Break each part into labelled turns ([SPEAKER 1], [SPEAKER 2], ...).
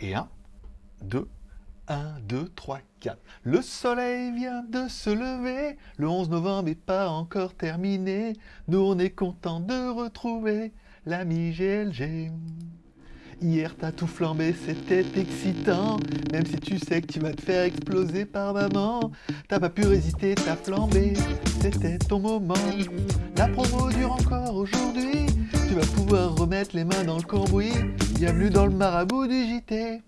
[SPEAKER 1] Et 1, 2, 1, 2, 3, 4. Le soleil vient de se lever, le 11 novembre n'est pas encore terminé. Nous on est content de retrouver l'ami GLG. Hier t'as tout flambé, c'était excitant. Même si tu sais que tu vas te faire exploser par maman T'as pas pu résister, t'as flambé, c'était ton moment. La promo dure encore aujourd'hui Tu vas pouvoir remettre les mains dans le cambouis. Bienvenue dans le marabout du JT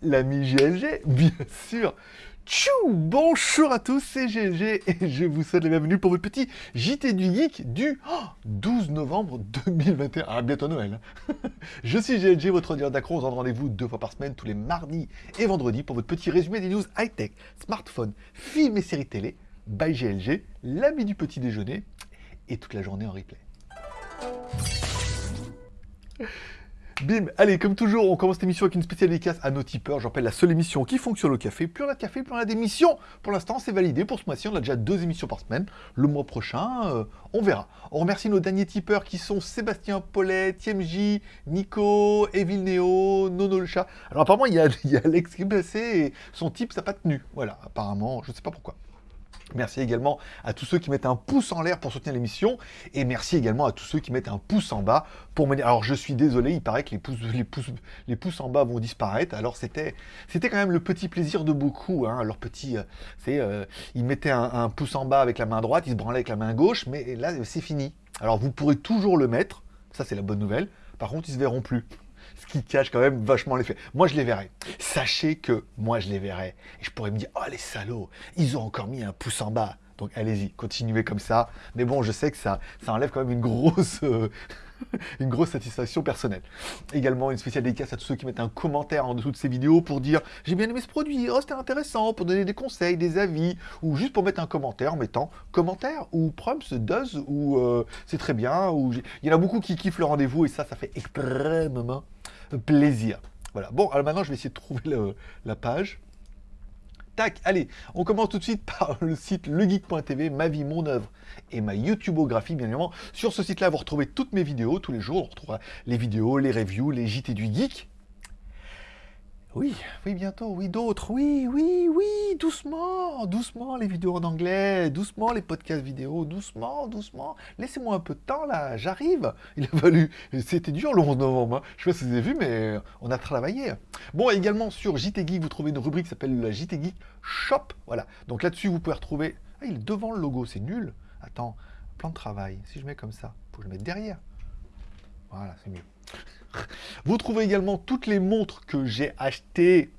[SPEAKER 1] L'ami GLG, bien sûr Tchou Bonjour à tous, c'est GLG et je vous souhaite la bienvenue pour votre petit JT du Geek du 12 novembre 2021. Ah, bientôt Noël. hein. je suis GLG, votre ordinateur d'accro. On se rendez-vous deux fois par semaine, tous les mardis et vendredis, pour votre petit résumé des news high-tech, smartphone, films et séries télé, by GLG, l'ami du petit déjeuner et toute la journée en replay. Bim, allez, comme toujours, on commence cette émission avec une spéciale dédicace à nos tipeurs. Je rappelle la seule émission qui fonctionne au café. Plus on a de café, plus on a d'émissions. Pour l'instant, c'est validé. Pour ce mois-ci, on a déjà deux émissions par semaine. Le mois prochain, euh, on verra. On remercie nos derniers tipeurs qui sont Sébastien Paulet, TMJ, Nico, Evil Neo, Nono le chat. Alors apparemment, il y a, il y a Alex qui est blessé et son type, ça n'a pas tenu. Voilà, apparemment, je ne sais pas pourquoi. Merci également à tous ceux qui mettent un pouce en l'air pour soutenir l'émission. Et merci également à tous ceux qui mettent un pouce en bas pour me. Alors je suis désolé, il paraît que les pouces, en bas vont disparaître. Alors c'était quand même le petit plaisir de beaucoup. Hein. Leur petit... euh, c'est, euh, ils mettaient un, un pouce en bas avec la main droite, ils se branlaient avec la main gauche. Mais là, c'est fini. Alors vous pourrez toujours le mettre. Ça, c'est la bonne nouvelle. Par contre, ils se verront plus. Ce qui cache quand même vachement l'effet. Moi, je les verrai. Sachez que moi, je les verrai. Et je pourrais me dire, oh les salauds, ils ont encore mis un pouce en bas. Donc allez-y, continuez comme ça. Mais bon, je sais que ça, ça enlève quand même une grosse, euh, une grosse satisfaction personnelle. Également, une spéciale dédicace à tous ceux qui mettent un commentaire en dessous de ces vidéos pour dire « J'ai bien aimé ce produit, oh, c'était intéressant », pour donner des conseils, des avis, ou juste pour mettre un commentaire en mettant « commentaire » ou « prompts »,« does » ou euh, c'est très bien », ou il y en a beaucoup qui kiffent le rendez-vous et ça, ça fait extrêmement plaisir. Voilà. Bon, alors maintenant, je vais essayer de trouver le- la page. Tac, allez, on commence tout de suite par le site legeek.tv, ma vie, mon œuvre et ma YouTubeographie, bien évidemment. Sur ce site-là, vous retrouvez toutes mes vidéos, tous les jours, on retrouvera les vidéos, les reviews, les JT du geek. Oui, oui, bientôt, oui, d'autres, oui, oui, oui, doucement, doucement les vidéos en anglais, doucement les podcasts vidéo, doucement, doucement. Laissez-moi un peu de temps là, j'arrive. Il a fallu, c'était dur le 11 novembre, hein. je sais pas si vous avez vu, mais on a travaillé. Bon, également sur JT Geek, vous trouvez une rubrique qui s'appelle la JT Geek Shop, voilà. Donc là-dessus, vous pouvez retrouver, ah, il est devant le logo, c'est nul. Attends, plan de travail, si je mets comme ça, faut que je derrière. Voilà, c'est mieux. Vous trouvez également toutes les montres que j'ai achetées.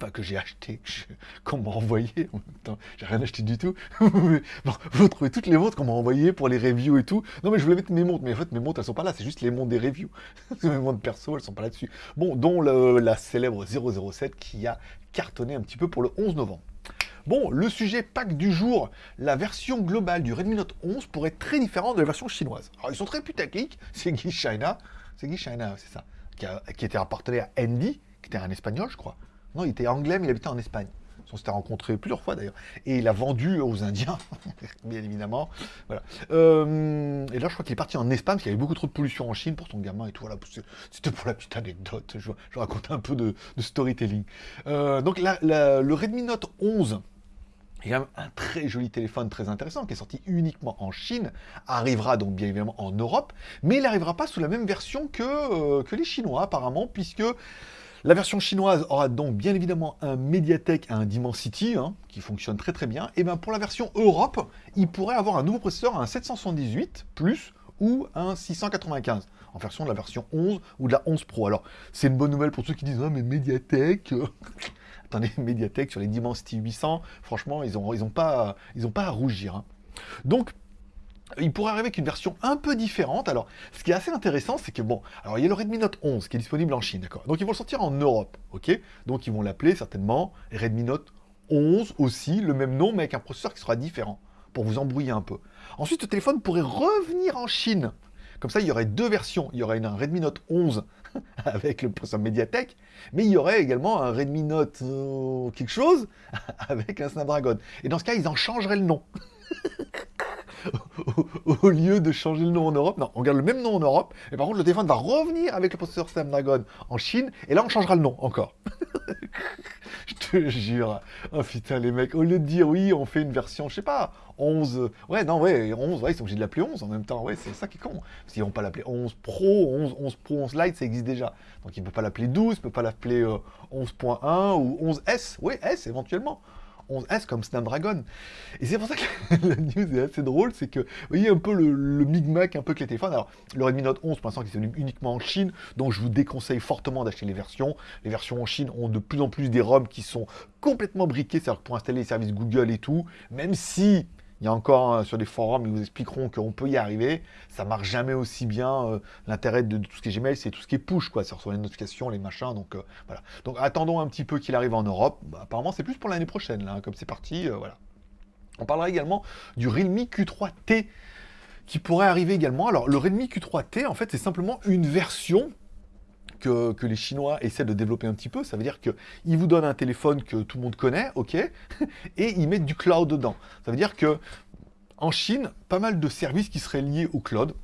[SPEAKER 1] Enfin, que j'ai je- qu'on m'a envoyées. En même temps, j'ai rien acheté du tout. Bon, vous trouvez toutes les montres qu'on m'a envoyées pour les reviews et tout. Non, mais je voulais mettre mes montres. Mais en fait, mes montres, elles sont pas là. C'est juste les montres des reviews. mes montres perso, elles sont pas là-dessus. Bon, dont le- la célèbre 007 qui a cartonné un petit peu pour le 11 novembre. Bon, le sujet pack du jour, la version globale du Redmi Note 11 pourrait être très différente de la version chinoise. Alors, ils sont très putaclic, c'est Guy China, c'est Guy China, c'est ça, qui était appartenait à Andy, qui était un espagnol, je crois. Il était anglais, mais il habitait en Espagne. On s'était rencontrés plusieurs fois d'ailleurs. Et il a vendu aux Indiens, bien évidemment. Voilà. Euh, et là, je crois qu'il est parti en Espagne parce qu'il y avait beaucoup trop de pollution en Chine pour son gamin et tout. Voilà, C'était pour la petite anecdote. Je, je raconte un peu de, storytelling. Euh, donc, le Redmi Note 11 il y a un très joli téléphone très intéressant qui est sorti uniquement en Chine, arrivera donc bien évidemment en Europe, mais il n'arrivera pas sous la même version que, euh, que les Chinois apparemment, puisque la version chinoise aura donc bien évidemment un Mediatek, un Dimensity, hein, qui fonctionne très très bien, et bien pour la version Europe, il pourrait avoir un nouveau processeur, un 778 plus ou un 695 en version de la version 11 ou de la 11 Pro. Alors, c'est une bonne nouvelle pour ceux qui disent « Ah, mais Mediatek euh, Attendez, Mediatek sur les Dimensity 800, franchement, ils n'ont ils ont pas, pas à rougir. hein. Donc, il pourrait arriver avec une version un peu différente. Alors, ce qui est assez intéressant, c'est que bon, alors il y a le Redmi Note 11 qui est disponible en Chine, d'accord. Donc ils vont le sortir en Europe, ok. Donc ils vont l'appeler certainement Redmi Note 11 aussi, le même nom, mais avec un processeur qui sera différent, pour vous embrouiller un peu. Ensuite, le téléphone pourrait revenir en Chine. Comme ça, il y aurait deux versions. Il y aurait un Redmi Note 11 avec le processeur Mediatek, mais il y aurait également un Redmi Note euh, quelque chose avec un Snapdragon. Et dans ce cas, ils en changeraient le nom. au, lieu de changer le nom en Europe, non, on garde le même nom en Europe, mais par contre le téléphone va revenir avec le processeur Snapdragon en Chine, et là on changera le nom encore. je te jure. Oh putain les mecs, au lieu de dire oui, on fait une version, je sais pas, 11, ouais non ouais, 11, ouais, ils sont obligés de l'appeler 11 en même temps, ouais, c'est ça qui est con. S'ils vont pas l'appeler 11 Pro, 11, 11 Pro, 11 Lite, ça existe déjà. Donc il ne peut pas l'appeler 12, il ne peut pas l'appeler 11.1 euh, ou 11S, oui S éventuellement. 11S comme Snapdragon. Et c'est pour ça que la news est assez drôle, c'est que, vous voyez un peu le, le micmac, un peu que les téléphones. Alors, le Redmi Note 11, pour l'instant, qui est uniquement en Chine, donc je vous déconseille fortement d'acheter les versions. Les versions en Chine ont de plus en plus des ROM qui sont complètement briqués, c'est-à-dire pour installer les services Google et tout, même si il y a encore euh, sur des forums, ils vous expliqueront qu'on peut y arriver. Ça marche jamais aussi bien. Euh, l'intérêt de, tout ce qui est Gmail, c'est tout ce qui est push, quoi. Ça reçoit les notifications, les machins. Donc euh, voilà. Donc attendons un petit peu qu'il arrive en Europe. Bah, apparemment, c'est plus pour l'année prochaine, là, hein, comme c'est parti. voilà. On parlera également du Realme Q3T qui pourrait arriver également. Alors, le Realme Q3T, en fait, c'est simplement une version que, les Chinois essaient de développer un petit peu. Ça veut dire qu'ils vous donnent un téléphone que tout le monde connaît, ok, et ils mettent du cloud dedans. Ça veut dire que en Chine, pas mal de services qui seraient liés au cloud,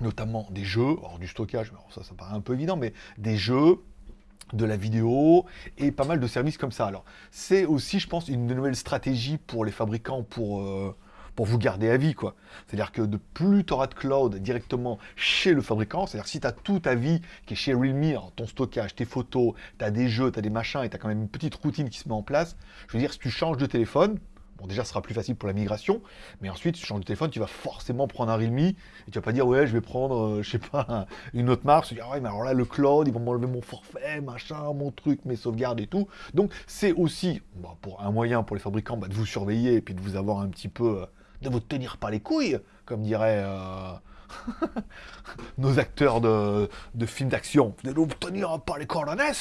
[SPEAKER 1] notamment des jeux, alors du stockage, ça, ça paraît un peu évident, mais des jeux, de la vidéo et pas mal de services comme ça. Alors, c'est aussi, je pense, une nouvelle stratégie pour les fabricants pour, euh, vous garder à vie, quoi. C'est-à-dire que de plus tu auras de cloud directement chez le fabricant, c'est-à-dire si tu as tout ta vie qui est chez Realme, ton stockage, tes photos, tu as des jeux, tu as des machins et tu as quand même une petite routine qui se met en place, je veux dire, si tu changes de téléphone, Bon, déjà, ce sera plus facile pour la migration, mais ensuite, tu changes de téléphone, tu vas forcément prendre un Realme, et tu vas pas dire, ouais, je vais prendre, euh, je sais pas, une autre marque, tu vas dire, ouais, mais alors là, le cloud, ils vont m'enlever mon forfait, machin, mon truc, mes sauvegardes et tout. Donc, c'est aussi, bah, pour un moyen pour les fabricants, bah, de vous surveiller et puis de vous avoir un petit peu... Euh, de vous tenir par les couilles, comme diraient euh, nos acteurs de, films d'action. De vous tenir par les coordonnées,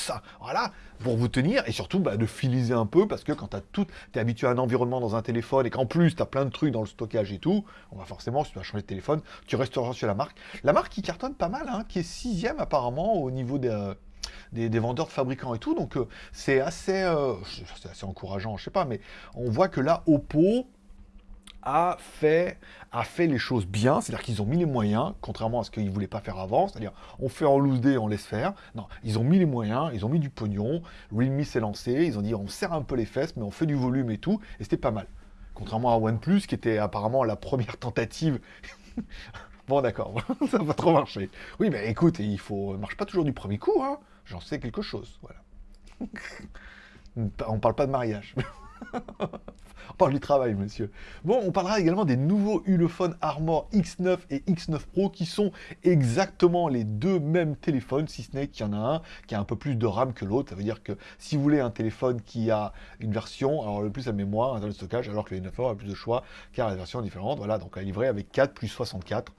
[SPEAKER 1] voilà, pour vous tenir, et surtout bah, de filiser un peu, parce que quand tu es habitué à un environnement dans un téléphone, et qu'en plus tu as plein de trucs dans le stockage et tout, on va forcément, si tu vas changer de téléphone, tu resteras sur la marque. La marque qui cartonne pas mal, hein, qui est sixième apparemment au niveau des... Des, vendeurs de fabricants et tout. Donc euh, c'est assez, euh, assez encourageant, je sais pas, mais on voit que là, Oppo, a fait, les choses bien, c'est-à-dire qu'ils ont mis les moyens, contrairement à ce qu'ils ne voulaient pas faire avant, c'est-à-dire on fait en loose day, on laisse faire. Non, ils ont mis les moyens, ils ont mis du pognon, Realme s'est lancé, ils ont dit on serre un peu les fesses, mais on fait du volume et tout, et c'était pas mal. Contrairement à OnePlus, qui était apparemment la première tentative. bon d'accord, ça va trop marcher. Oui, mais écoute, il faut, marche pas toujours du premier coup, hein. J'en sais quelque chose, voilà. on parle pas de mariage. On parle du travail, monsieur. Bon, on parlera également des nouveaux Ulefone Armor X9 et X9 Pro qui sont exactement les deux mêmes téléphones, si ce n'est qu'il y en a un qui a un peu plus de RAM que l'autre. Ça veut dire que si vous voulez un téléphone qui a une version, alors le plus à mémoire, un de stockage, alors que les 9 a plus de choix car la version est différente. Voilà, donc à livrer avec 4 plus 64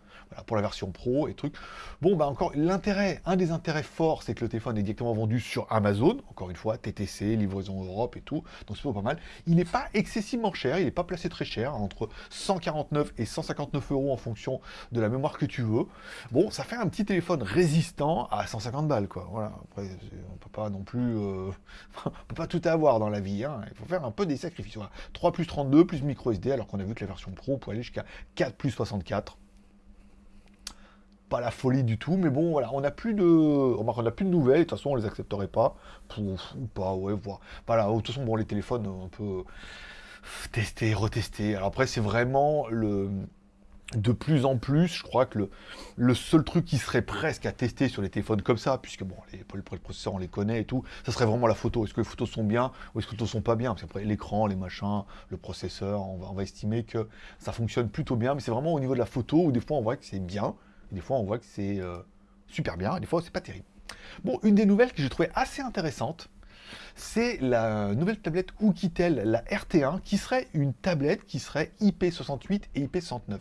[SPEAKER 1] pour la version pro et trucs. Bon, bah encore, l'intérêt, un des intérêts forts, c'est que le téléphone est directement vendu sur Amazon, encore une fois, TTC, livraison Europe et tout, donc c'est pas mal. Il n'est pas excessivement cher, il n'est pas placé très cher, entre 149 et 159 euros en fonction de la mémoire que tu veux. Bon, ça fait un petit téléphone résistant à 150 balles, quoi. Voilà, après, on peut pas non plus... Euh, on peut pas tout avoir dans la vie, hein. il faut faire un peu des sacrifices. 3 plus 32 plus micro SD, alors qu'on a vu que la version pro peut aller jusqu'à 4 plus 64 pas la folie du tout, mais bon, voilà, on n'a plus de, on n'a plus de nouvelles, de toute façon, on les accepterait pas, ou pas, ouais, voilà. De toute façon, bon, les téléphones, on peut tester, retester. Alors après, c'est vraiment le, de plus en plus, je crois que le, le, seul truc qui serait presque à tester sur les téléphones comme ça, puisque bon, les, les processeurs on les connaît et tout, ça serait vraiment la photo. Est-ce que les photos sont bien ou est-ce que les photos sont pas bien? Parce qu'après l'écran, les machins, le processeur, on va, on va estimer que ça fonctionne plutôt bien, mais c'est vraiment au niveau de la photo où des fois on voit que c'est bien, des fois, on voit que c'est euh, super bien, et des fois, c'est pas terrible. Bon, une des nouvelles que j'ai trouvé assez intéressante, c'est la nouvelle tablette Oukitel, la RT1, qui serait une tablette qui serait IP68 et IP69.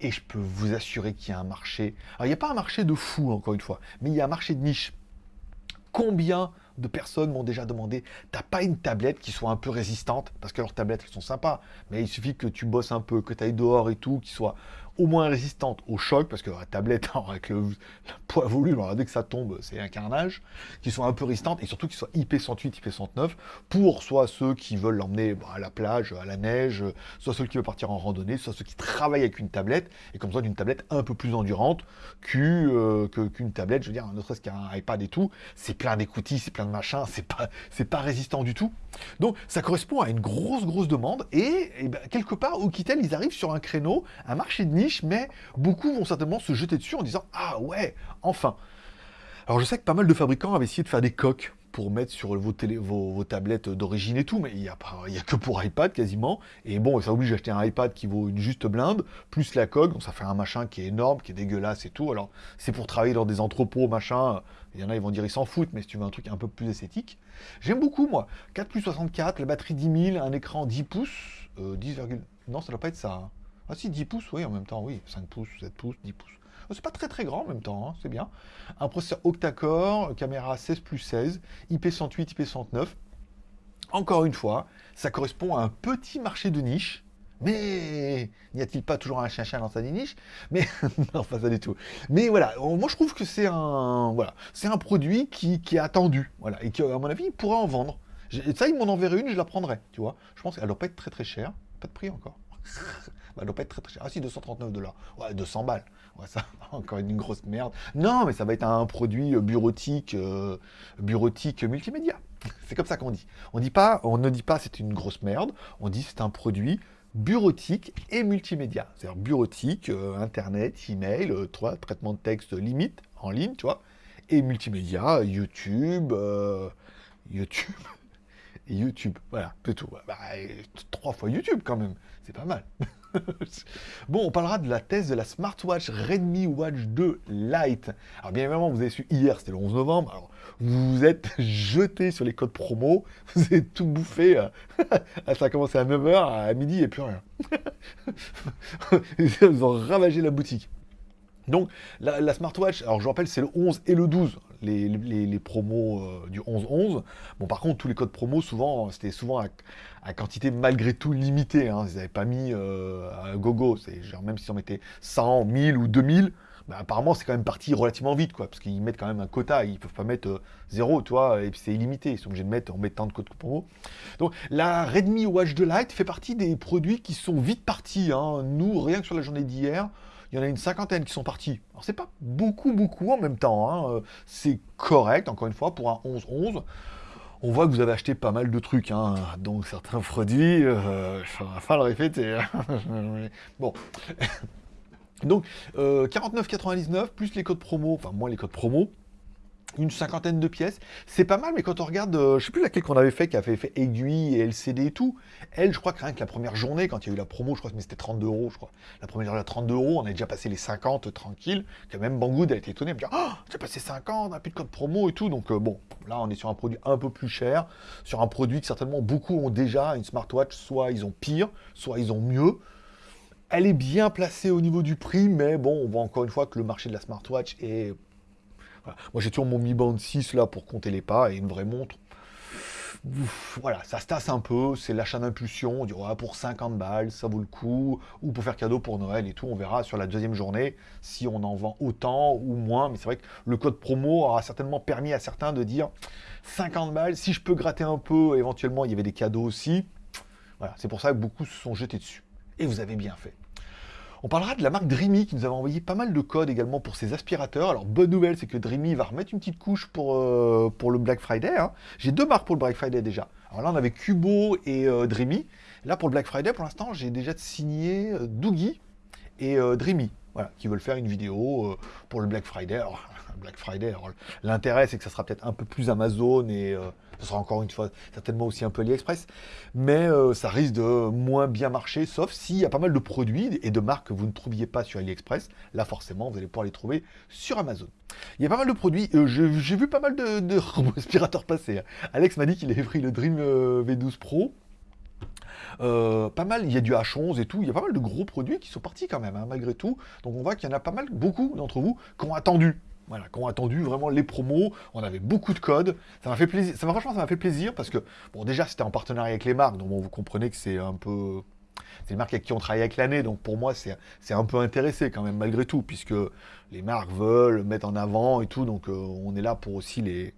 [SPEAKER 1] Et je peux vous assurer qu'il y a un marché... Alors, il n'y a pas un marché de fou, encore une fois, mais il y a un marché de niche. Combien de personnes m'ont déjà demandé t'as pas une tablette qui soit un peu résistante? Parce que leurs tablettes elles sont sympas mais il suffit que tu bosses un peu que tu ailles dehors et tout qui soit au moins résistantes au choc, parce que la tablette, avec le, poids volume, dès que ça tombe, c'est un carnage, qui sont un peu résistantes, et surtout qui soient IP108, IP109, pour soit ceux qui veulent l'emmener bah, à la plage, à la neige, soit ceux qui veulent partir en randonnée, soit ceux qui travaillent avec une tablette, et comme ça d'une tablette un peu plus endurante euh, qu'une tablette, je veux dire, ne serait-ce qu'un iPad et tout, c'est plein d'écoutilles, c'est plein de machins, c'est pas, pas résistant du tout. Donc ça correspond à une grosse, grosse demande, et, ben, quelque part, Oukitel, ils arrivent sur un créneau, un marché de niche, mais beaucoup vont certainement se jeter dessus en disant « Ah ouais, enfin !» Alors je sais que pas mal de fabricants avaient essayé de faire des coques pour mettre sur vos, télé, vos, tablettes d'origine et tout, mais il n'y a, a que pour iPad quasiment. Et bon, ça oblige d'acheter un iPad qui vaut une juste blinde, plus la coque, donc ça fait un machin qui est énorme, qui est dégueulasse et tout. Alors, c'est pour travailler dans des entrepôts, machin. Il y en a, ils vont dire, ils s'en foutent, mais si tu veux un truc un peu plus esthétique. J'aime beaucoup, moi. 4 plus 64, la batterie 10 000, un écran 10 pouces, 10, euh, non, ça doit pas être ça. Hein. Ah si, 10 pouces, oui, en même temps, oui. 5 pouces, 7 pouces, 10 pouces. C'est pas très très grand en même temps, hein, c'est bien. Un processeur octa-core, caméra 16 plus 16, IP108, IP109. Encore une fois, ça correspond à un petit marché de niche, mais n'y a-t-il pas toujours un chien-chien dans sa niche? Mais non, pas ça du tout. Mais voilà, moi je trouve que c'est un voilà, c'est un produit qui, est attendu, voilà, et qui à mon avis il pourrait en vendre. Ça, il m'en enverrait une, je la prendrais, tu vois. Je pense qu'elle doit pas être très très chère, pas de prix encore. elle doit pas être très très chère. Ah si, 239 dollars. Ouais, 200 balles. Ouais, ça, encore une grosse merde. Non, mais ça va être un produit euh, bureautique, euh, bureautique multimédia. C'est comme ça qu'on dit. On, ne dit pas c'est une grosse merde, on dit c'est un produit bureautique et multimédia. C'est-à-dire bureautique, euh, internet, email, toi, traitement de texte limite, en ligne, tu vois, et multimédia, YouTube, YouTube, YouTube, voilà, c'est tout. Bah, trois fois YouTube quand même, c'est pas mal. bon, on parlera de la thèse de la smartwatch Redmi Watch 2 Lite. Alors bien évidemment, vous avez su hier, c'était le 11 novembre, alors vous vous êtes jeté sur les codes promo, vous avez tout bouffé, euh, ça a commencé à 9h, à midi et plus rien. vous ont ravagé la boutique. Donc, la, smartwatch, alors je rappelle, c'est le 11 et le 12, les, promos euh, du 11-11. Bon, par contre, tous les codes promos, souvent, c'était souvent à, quantité malgré tout limitée. Hein. Ils n'avaient pas mis euh, à gogo. Genre, même si on mettait 100, 1000 ou 2000, bah, apparemment, c'est quand même parti relativement vite, quoi, parce qu'ils mettent quand même un quota. Ils peuvent pas mettre euh, zéro, tu vois, et puis c'est illimité. Ils sont obligés de mettre, en mettant de codes promo. Donc, la Redmi Watch 2 Lite fait partie des produits qui sont vite partis. Hein. Nous, rien que sur la journée d'hier, il y en a une cinquantaine qui sont partis. Alors c'est pas beaucoup, beaucoup en même temps. Hein. Euh, c'est correct, encore une fois, pour un 11-11. On voit que vous avez acheté pas mal de trucs, hein. donc certains produits, euh, il va le répéter. Hein. bon. donc, 49,99 euh, plus les codes promo, enfin moins les codes promo, une cinquantaine de pièces. C'est pas mal, mais quand on regarde, euh, je sais plus laquelle qu'on avait fait, qui avait fait aiguille et LCD et tout, elle, je crois que rien que la première journée, quand il y a eu la promo, je crois que c'était 32 euros, je crois. La première journée à 32 euros, on a déjà passé les 50 tranquille, que même Banggood a été étonné, elle me dit, oh, j'ai passé 50, on n'a plus de code promo et tout, donc euh, bon, là on est sur un produit un peu plus cher, sur un produit que certainement beaucoup ont déjà, une smartwatch, soit ils ont pire, soit ils ont mieux. Elle est bien placée au niveau du prix, mais bon, on voit encore une fois que le marché de la smartwatch est moi, j'ai toujours mon Mi Band 6 là pour compter les pas et une vraie montre. voilà, ça se tasse un peu, c'est l'achat d'impulsion, on dit pour 50 balles, ça vaut le coup, ou pour faire cadeau pour Noël et tout, on verra sur la deuxième journée si on en vend autant ou moins, mais c'est vrai que le code promo aura certainement permis à certains de dire 50 balles, si je peux gratter un peu, éventuellement il y avait des cadeaux aussi, voilà, c'est pour ça que beaucoup se sont jetés dessus. Et vous avez bien fait. On parlera de la marque Dreamy qui nous avait envoyé pas mal de codes également pour ses aspirateurs. Alors bonne nouvelle, c'est que Dreamy va remettre une petite couche pour, euh, le Black Friday. Hein. J'ai deux marques pour le Black Friday déjà. Alors là on avait Cubo et euh, Dreamy. Là pour le Black Friday pour l'instant j'ai déjà signé euh, Doogie et Dreamy. Voilà, qui veulent faire une vidéo pour le Black Friday. Black Friday, l'intérêt c'est que ça sera peut-être un peu plus Amazon et ce sera encore une fois certainement aussi un peu AliExpress, mais euh, ça risque de moins bien marcher, sauf s'il y a pas mal de produits et de marques que vous ne trouviez pas sur AliExpress. Là, forcément, vous allez pouvoir les trouver sur Amazon. Il y a pas mal de produits. Euh, j'ai vu pas mal de, respirateurs passer. Hein. Alex m'a dit qu'il avait pris le Dream euh, V12 Pro. pas mal, il y a du H11 et tout, il y a pas mal de gros produits qui sont partis quand même, hein, malgré tout. Donc on voit qu'il y en a pas mal, beaucoup d'entre vous, qui ont attendu voilà, qui ont attendu vraiment les promos. On avait beaucoup de codes. Ça m'a fait plaisir. Ça franchement, ça m'a fait plaisir parce que, bon, déjà, c'était en partenariat avec les marques, donc vous comprenez que c'est un peu c'est les marques avec qui on travaille avec l'année, donc pour moi, c'est un peu intéressé quand même, malgré tout, puisque les marques veulent mettre en avant et tout, donc euh, on est là pour aussi les,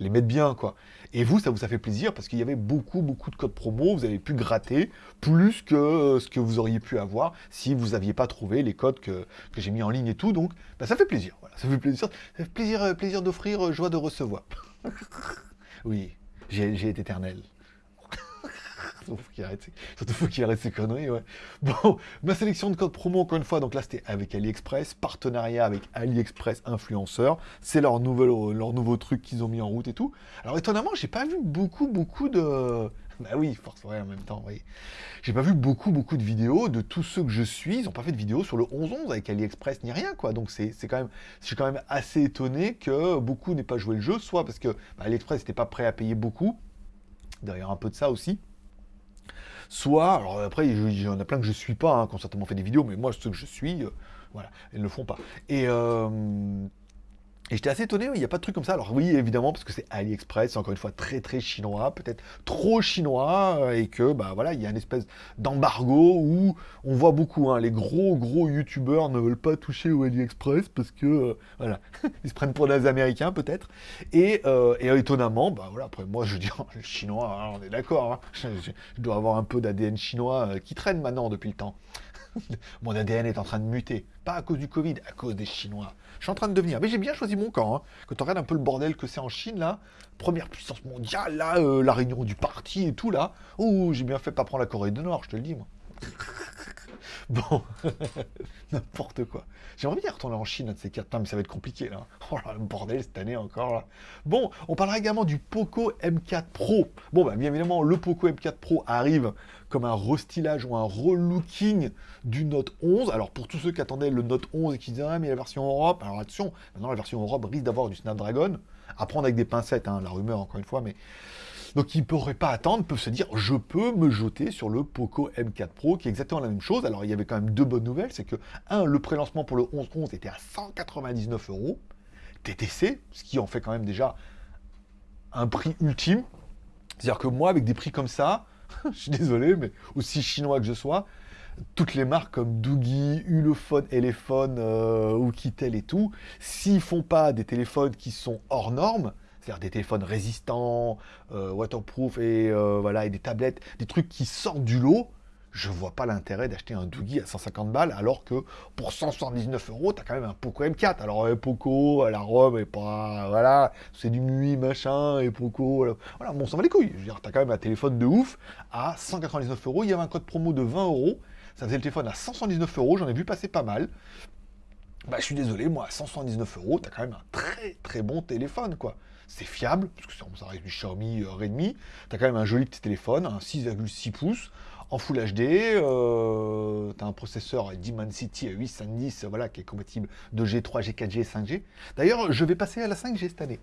[SPEAKER 1] les mettre bien, quoi. Et vous, ça vous a fait plaisir parce qu'il y avait beaucoup, beaucoup de codes promo. Vous avez pu gratter plus que euh, ce que vous auriez pu avoir si vous n'aviez pas trouvé les codes que, j'ai mis en ligne et tout. Donc, bah, ça fait plaisir. Ça fait plaisir, euh, plaisir d'offrir, euh, joie de recevoir. oui, j'ai été éternel. Surtout faut qu'il arrête, ses conneries. Bon, ma sélection de codes promo, encore une fois, donc là c'était avec AliExpress, partenariat avec AliExpress influenceurs, c'est leur, leur nouveau truc qu'ils ont mis en route et tout. Alors étonnamment, j'ai pas vu beaucoup, beaucoup de... Bah oui, force, ouais, en même temps, oui. J'ai pas vu beaucoup, beaucoup de vidéos de tous ceux que je suis. Ils n'ont pas fait de vidéos sur le 11-11 avec AliExpress ni rien, quoi. Donc c'est quand même, je suis quand même assez étonné que beaucoup n'aient pas joué le jeu, soit parce que bah, AliExpress n'était pas prêt à payer beaucoup. D'ailleurs, un peu de ça aussi soit, alors après, il y en a plein que je suis pas, hein, qui ont certainement fait des vidéos, mais moi, ceux que je suis, euh, voilà, ils ne le font pas. Et, euh, et j'étais assez étonné, il n'y a pas de truc comme ça. Alors oui, évidemment, parce que c'est AliExpress, c'est encore une fois très très chinois, peut-être trop chinois, euh, et que bah voilà, il y a une espèce d'embargo où on voit beaucoup, hein, les gros gros youtubeurs ne veulent pas toucher au AliExpress parce que euh, voilà, ils se prennent pour des Américains peut-être. Et, euh, étonnamment, bah voilà, après moi je dis les Chinois, hein, on est d'accord, hein. je, dois avoir un peu d'ADN chinois qui traîne maintenant depuis le temps. Mon ADN est en train de muter. Pas à cause du Covid, à cause des Chinois. Je suis en train de devenir. Mais j'ai bien choisi mon camp. Hein. Quand on regarde un peu le bordel que c'est en Chine, là, première puissance mondiale, là, euh, la réunion du parti et tout, là. Oh, j'ai bien fait pas prendre la Corée du Nord, je te le dis, moi. Bon, n'importe quoi. J'aimerais bien retourner en Chine, de ces quatre. mais ça va être compliqué, là. Oh là, le bordel, cette année encore, là. Bon, on parlera également du Poco M4 Pro. Bon, bah, bien évidemment, le Poco M4 Pro arrive comme un restylage ou un relooking du Note 11. Alors, pour tous ceux qui attendaient le Note 11 et qui disaient, ah, mais la version Europe, alors attention, maintenant, la version Europe risque d'avoir du Snapdragon. À prendre avec des pincettes, hein, la rumeur, encore une fois, mais donc ils ne pourraient pas attendre, peuvent se dire je peux me jeter sur le Poco M4 Pro qui est exactement la même chose. Alors il y avait quand même deux bonnes nouvelles, c'est que un, le prélancement pour le 11-11 était à 199 euros TTC, ce qui en fait quand même déjà un prix ultime. C'est-à-dire que moi avec des prix comme ça, je suis désolé, mais aussi chinois que je sois, toutes les marques comme Doogie, Ulefone, Elephone, euh, Oukitel et tout, s'ils font pas des téléphones qui sont hors normes, c'est-à-dire des téléphones résistants, euh, waterproof et, euh, voilà, et des tablettes, des trucs qui sortent du lot, je vois pas l'intérêt d'acheter un Doogie à 150 balles, alors que pour 179 euros, tu as quand même un Poco M4. Alors, euh, Poco, la robe est pas. Voilà, c'est du nuit, machin, et Poco. Voilà, bon, ça va les couilles. Je veux dire, tu as quand même un téléphone de ouf à 199 euros. Il y avait un code promo de 20 euros. Ça faisait le téléphone à 179 euros. J'en ai vu passer pas mal. Bah, je suis désolé, moi, à 179 euros, tu as quand même un très très bon téléphone, quoi c'est fiable, parce que ça reste du Xiaomi euh, Redmi. Tu as quand même un joli petit téléphone, un 6,6 pouces, en Full HD. Euh, tu as un processeur Dimensity 810, voilà, qui est compatible 2G, 3G, 4G 5G. D'ailleurs, je vais passer à la 5G cette année.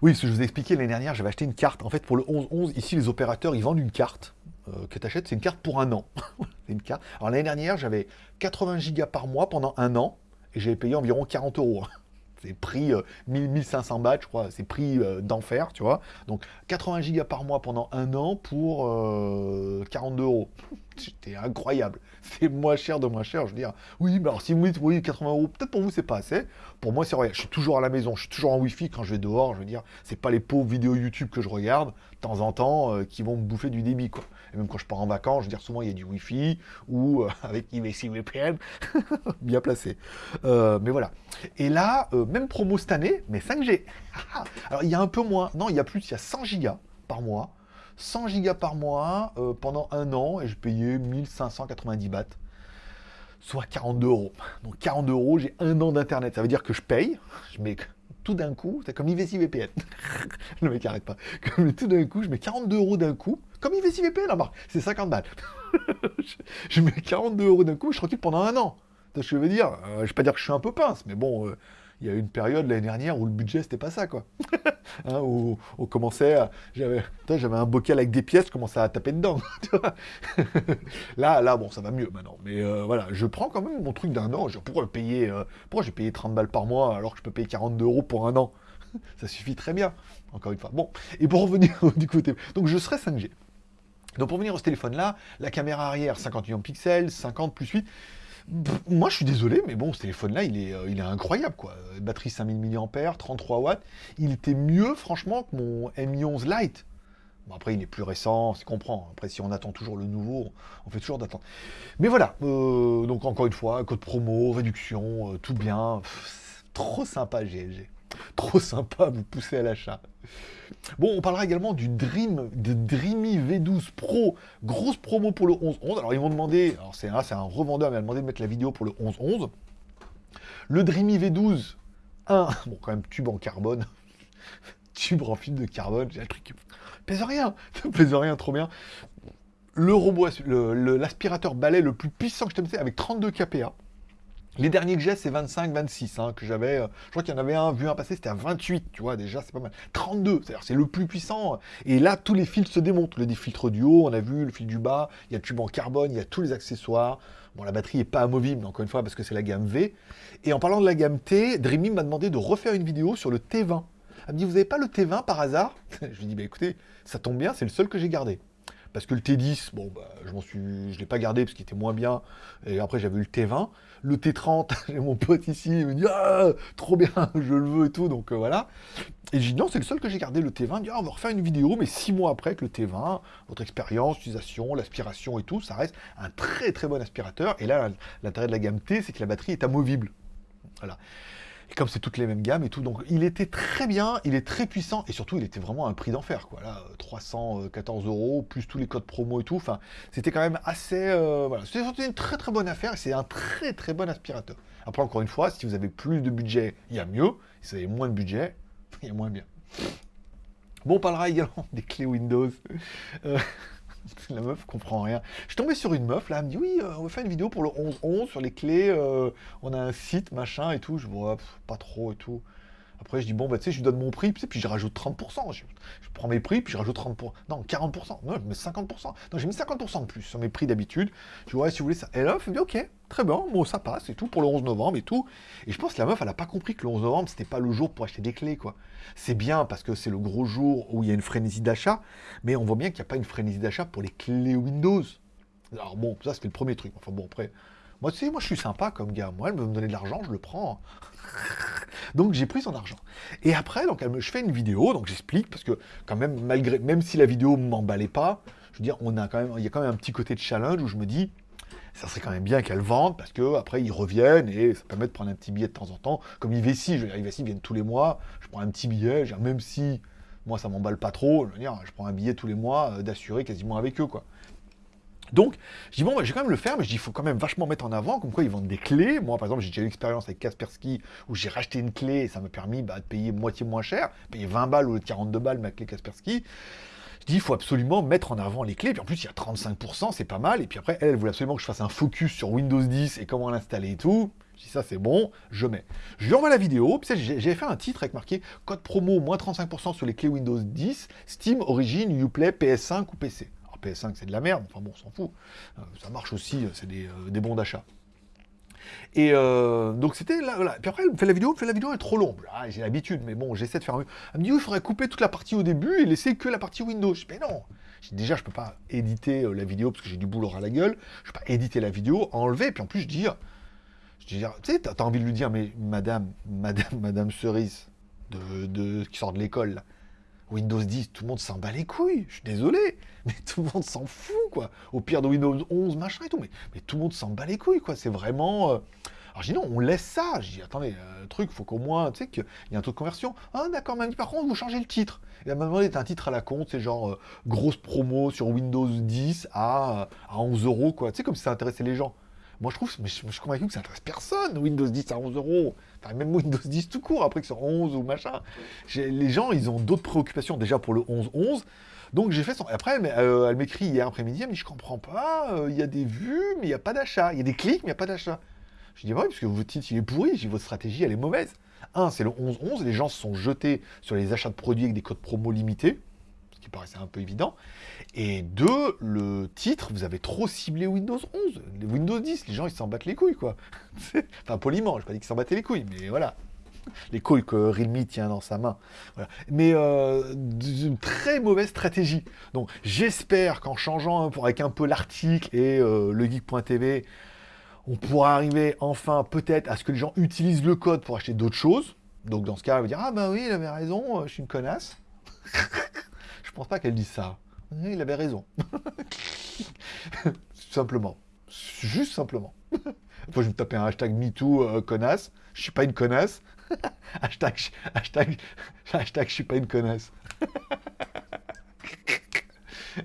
[SPEAKER 1] Oui, ce que je vous ai expliqué l'année dernière, j'avais acheté une carte. En fait, pour le 11-11, ici, les opérateurs, ils vendent une carte euh, que tu achètes. C'est une carte pour un an. une carte. Alors, l'année dernière, j'avais 80 Go par mois pendant un an et j'avais payé environ 40 euros. C'est 1500 euh, bahts, je crois, c'est prix euh, d'enfer, tu vois. Donc 80 gigas par mois pendant un an pour 42 euh, euros. C'était incroyable. C'est moins cher de moins cher, je veux dire. Oui, mais alors si vous dites, oui, 80 euros, peut-être pour vous c'est pas assez. Pour moi c'est vrai, je suis toujours à la maison, je suis toujours en Wi-Fi quand je vais dehors, je veux dire, c'est pas les pauvres vidéos YouTube que je regarde, de temps en temps, qui vont me bouffer du débit, quoi. Et même quand je pars en vacances, je veux dire, souvent il y a du Wi-Fi, ou avec IMSI VPN, bien placé. mais voilà. Et là, même promo cette année, mais 5G. Alors il y a un peu moins, non, il y a plus, il y a 100 gigas par mois. 100 gigas par mois euh, pendant un an et je payais 1590 bahts, soit 42 euros. Donc 42 euros, j'ai un an d'internet. Ça veut dire que je paye, je mets tout d'un coup, c'est comme IVC VPN. Le mec arrête pas. Comme tout d'un coup, je mets 42 euros d'un coup, comme IVC VPN, c'est 50 balles. je mets 42 euros d'un coup, je suis tranquille pendant un an. Ce que je veux dire, euh, je vais pas dire que je suis un peu pince, mais bon, euh, il y a eu une période l'année dernière où le budget c'était pas ça quoi. hein, où on commençait à... J'avais un bocal avec des pièces, je commençais à taper dedans. là, là, bon, ça va mieux maintenant. Mais euh, voilà, je prends quand même mon truc d'un an. Je, pourrais payer, euh, pourquoi j'ai payé 30 balles par mois alors que je peux payer 42 euros pour un an? Ça suffit très bien, encore une fois. Bon, et pour revenir du côté... Donc je serai 5G. Donc pour venir ce téléphone-là, la caméra arrière 50 millions de pixels, 50 plus 8. Moi je suis désolé, mais bon, ce téléphone-là, il est, euh, il est incroyable quoi. Batterie 5000 mAh, 33 watts. Il était mieux franchement que mon Mi11 Lite. Bon, après, il est plus récent, c'est comprend. Après, si on attend toujours le nouveau, on fait toujours d'attendre. Mais voilà, euh, donc encore une fois, code promo, réduction, euh, tout bien. trop sympa, GLG. Trop sympa, vous poussez à l'achat. Bon, on parlera également du Dream, de Dreamy V12 Pro. Grosse promo pour le 11-11. Alors, ils m'ont demandé, alors c'est un, revendeur, mais il m'a demandé de mettre la vidéo pour le 11-11. Le Dreamy V12 1, bon, quand même, tube en carbone. tube en fil de carbone, j'ai un truc pèse rien, ça pèse rien, trop bien. Le robot, l'aspirateur balai le plus puissant que je t'ai avec 32 kPa. Les derniers que j'ai, c'est 25, 26, hein, que j'avais. Euh, je crois qu'il y en avait un, vu un passé, c'était à 28, tu vois, déjà, c'est pas mal. 32, c'est-à-dire c'est le plus puissant. Et là, tous les fils se démontent. Les filtres du haut, on a vu, le fil du bas, il y a le tube en carbone, il y a tous les accessoires. Bon, la batterie n'est pas amovible, encore une fois, parce que c'est la gamme V. Et en parlant de la gamme T, Dreamy m'a demandé de refaire une vidéo sur le T20. Elle me dit, vous n'avez pas le T20 par hasard Je lui dis, bah écoutez, ça tombe bien, c'est le seul que j'ai gardé. Parce que le T10, bon, bah, je m'en suis, je l'ai pas gardé parce qu'il était moins bien. Et après, j'avais eu le T20. Le T30, j'ai mon pote ici, il me dit, ah, trop bien, je le veux et tout. Donc euh, voilà. Et je dis, non, c'est le seul que j'ai gardé, le T20. Il dit, ah, on va refaire une vidéo, mais six mois après que le T20, votre expérience, l'utilisation, l'aspiration et tout, ça reste un très très bon aspirateur. Et là, l'intérêt de la gamme T, c'est que la batterie est amovible. Voilà comme c'est toutes les mêmes gammes et tout, donc il était très bien, il est très puissant, et surtout il était vraiment un prix d'enfer, quoi. Là, 314 euros, plus tous les codes promo et tout, enfin, c'était quand même assez... Euh, voilà, c'était une très très bonne affaire, c'est un très très bon aspirateur. Après, encore une fois, si vous avez plus de budget, il y a mieux, si vous avez moins de budget, il y a moins bien. Bon, on parlera également des clés Windows. Euh, la meuf comprend rien. Je suis tombé sur une meuf, là, elle me dit, oui, euh, on va faire une vidéo pour le 11-11 sur les clés, euh, on a un site, machin, et tout. Je vois, pas trop, et tout. Après, je dis, bon, bah, tu sais, je lui donne mon prix, puis je rajoute 30%. Je, prends mes prix, puis je rajoute 30%. Non, 40%. Non, je mets 50%. Non, j'ai mis 50% de plus sur mes prix d'habitude. Je ouais, si vous voulez ça. Et là, elle dit, ok, très bien, bon, ça passe et tout, pour le 11 novembre et tout. Et je pense que la meuf, elle n'a pas compris que le 11 novembre, c'était pas le jour pour acheter des clés, quoi. C'est bien parce que c'est le gros jour où il y a une frénésie d'achat, mais on voit bien qu'il n'y a pas une frénésie d'achat pour les clés Windows. Alors bon, ça, c'était le premier truc. Enfin bon, après, moi, tu sais, moi, je suis sympa comme gars. Moi, elle veut me donner de l'argent, je le prends. donc, j'ai pris son argent. Et après, donc, elle me, je fais une vidéo, donc j'explique, parce que quand même, malgré, même si la vidéo ne m'emballait pas, je veux dire, on a quand même, il y a quand même un petit côté de challenge où je me dis, ça serait quand même bien qu'elle vende, parce que après ils reviennent et ça permet de prendre un petit billet de temps en temps. Comme IVC, je veux dire, IVC viennent tous les mois, je prends un petit billet, même si moi ça m'emballe pas trop, je veux dire, je prends un billet tous les mois euh, d'assurer quasiment avec eux, quoi. Donc, je dis, bon, bah, je vais quand même le faire, mais je dis, il faut quand même vachement mettre en avant, comme quoi ils vendent des clés. Moi, par exemple, j'ai déjà eu l'expérience avec Kaspersky, où j'ai racheté une clé, et ça m'a permis bah, de payer moitié moins cher, payer 20 balles ou 42 balles ma clé Kaspersky. Je dis, il faut absolument mettre en avant les clés, puis en plus, il y a 35%, c'est pas mal, et puis après, elle, elle voulait absolument que je fasse un focus sur Windows 10 et comment l'installer et tout. Je dis, ça, c'est bon, je mets. Je lui envoie la vidéo, puis j'ai fait un titre avec marqué code promo moins 35% sur les clés Windows 10, Steam, Origin, Uplay, PS5 ou PC. PS5 c'est de la merde, enfin bon, on s'en fout. Euh, ça marche aussi, euh, c'est euh, des, bons d'achat. Et donc c'était là. Puis après, elle me fait la vidéo, elle fait la vidéo, elle est trop longue. Ah, j'ai l'habitude, mais bon, j'essaie de faire mieux. Elle me dit, oui, il faudrait couper toute la partie au début et laisser que la partie Windows. Je dis, mais non. déjà, je peux pas éditer la vidéo parce que j'ai du boulot à la gueule. Je peux pas éditer la vidéo, enlever. Puis en plus, je dis, je dis, tu sais, t'as as envie de lui dire, mais madame, madame, madame Cerise, de, qui sort de l'école, Windows 10, tout le monde s'en bat les couilles. Je suis désolé, mais tout le monde s'en fout, quoi. Au pire de Windows 11, machin et tout, mais, mais tout le monde s'en bat les couilles, quoi. C'est vraiment... Euh, alors je dis non, on laisse ça. Je dis attendez, euh, truc, faut qu'au moins, tu sais, qu'il y a un taux de conversion. Ah d'accord, m'a dit par contre, vous changez le titre. Et elle m'a demandé un titre à la compte, c'est genre euh, grosse promo sur Windows 10 à, à 11 euros, quoi. Tu sais, comme si ça intéressait les gens. Moi, je trouve, mais je, suis convaincu que ça intéresse personne, Windows 10 à 11 euros. Enfin, même Windows 10 tout court, après que sur 11 ou machin. Les gens, ils ont d'autres préoccupations déjà pour le 11-11. Donc j'ai fait son... Après, euh, elle m'écrit hier après-midi, elle me dit, je comprends pas, euh, il y a des vues, mais il n'y a pas d'achat. Il y a des clics, mais il n'y a pas d'achat. Je dis, bah oui, parce que votre titre, il est pourri, votre stratégie, elle est mauvaise. Un, c'est le 11-11, les gens se sont jetés sur les achats de produits avec des codes promo limités paraissait un peu évident. Et deux, le titre, vous avez trop ciblé Windows 11. Windows 10, les gens, ils s'en battent les couilles, quoi. enfin, poliment, je pas dit qu'ils s'en battaient les couilles, mais voilà. les calls que Realme tient dans sa main. Mais euh, une très mauvaise stratégie. Donc j'espère qu'en changeant avec un peu l'article et euh, le geek.tv, on pourra arriver enfin peut-être à ce que les gens utilisent le code pour acheter d'autres choses. Donc dans ce cas, elle va dire Ah ben oui, il avait raison, euh, je suis une connasse. je pense pas qu'elle dise ça. Il avait raison. simplement. Juste simplement. Faut je me taper un hashtag MeToo euh, connasse. Je suis pas une connasse. hashtag, hashtag, hashtag, je suis pas une connasse.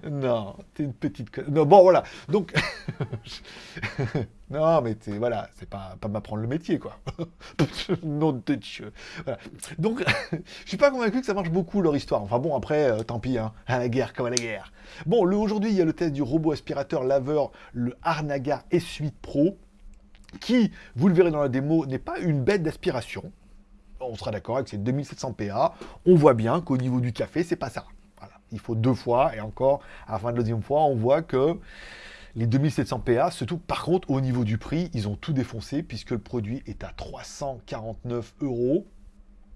[SPEAKER 1] Non, t'es une petite. Non, bon, voilà. Donc, non, mais voilà, c'est pas, pas m'apprendre le métier, quoi. Nom de Dieu. Voilà. Donc, je suis pas convaincu que ça marche beaucoup, leur histoire. Enfin bon, après, euh, tant pis, hein. à la guerre comme à la guerre. Bon, aujourd'hui, il y a le test du robot aspirateur laveur, le Arnaga S8 Pro qui, vous le verrez dans la démo, n'est pas une bête d'aspiration. On sera d'accord avec ces 2700 PA. On voit bien qu'au niveau du café, c'est pas ça. Il faut deux fois, et encore, à la fin de la deuxième fois, on voit que les 2700 PA, surtout, par contre, au niveau du prix, ils ont tout défoncé, puisque le produit est à 349 euros